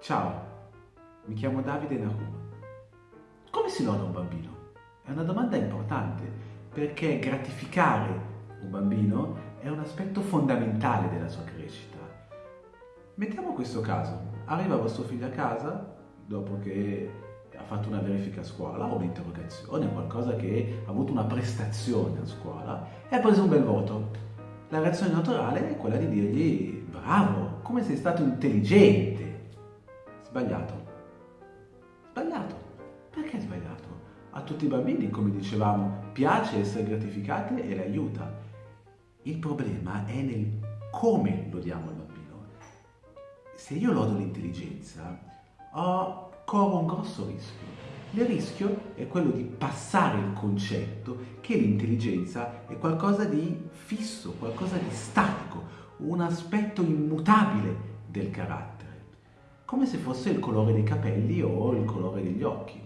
Ciao, mi chiamo Davide Nahum. Come si loda un bambino? È una domanda importante perché gratificare un bambino è un aspetto fondamentale della sua crescita. Mettiamo questo caso. Arriva vostro figlio a casa dopo che ha fatto una verifica a scuola o un'interrogazione, qualcosa che ha avuto una prestazione a scuola e ha preso un bel voto. La reazione naturale è quella di dirgli bravo, come sei stato intelligente, Sbagliato. Sbagliato. Perché sbagliato? A tutti i bambini, come dicevamo, piace essere gratificati e le aiuta. Il problema è nel come lo diamo al bambino. Se io lodo l'intelligenza, corro un grosso rischio. Il rischio è quello di passare il concetto che l'intelligenza è qualcosa di fisso, qualcosa di statico, un aspetto immutabile del carattere come se fosse il colore dei capelli o il colore degli occhi.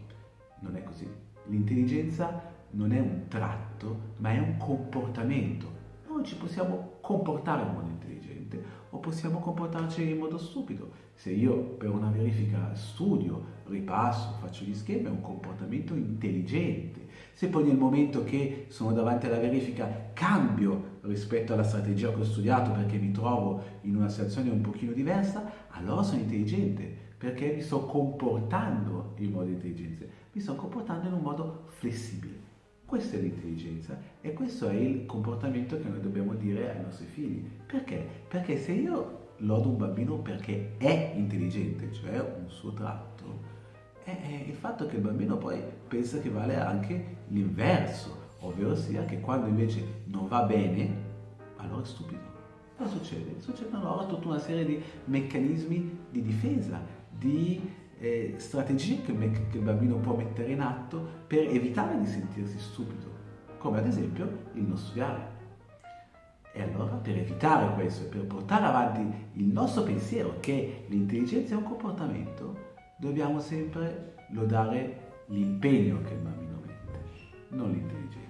Non è così. L'intelligenza non è un tratto, ma è un comportamento. Noi ci possiamo comportare in modo intelligente o possiamo comportarci in modo stupido. Se io per una verifica studio, ripasso, faccio gli schemi, è un comportamento intelligente. Se poi nel momento che sono davanti alla verifica cambio rispetto alla strategia che ho studiato perché mi trovo in una situazione un pochino diversa, allora sono intelligente perché mi sto comportando in modo intelligente, mi sto comportando in un modo flessibile. Questa è l'intelligenza e questo è il comportamento che noi dobbiamo dire ai nostri figli. Perché? Perché se io lodo un bambino perché è intelligente, cioè un suo tratto, è il fatto che il bambino poi pensa che vale anche l'inverso, ovvero sia che quando invece non va bene, allora è stupido. Cosa succede? Succedono allora tutta una serie di meccanismi di difesa, di eh, strategie che, che il bambino può mettere in atto per evitare di sentirsi stupido, come ad esempio il non studiare. E allora per evitare questo e per portare avanti il nostro pensiero che l'intelligenza è un comportamento, dobbiamo sempre lodare l'impegno che il bambino mette, non l'intelligenza.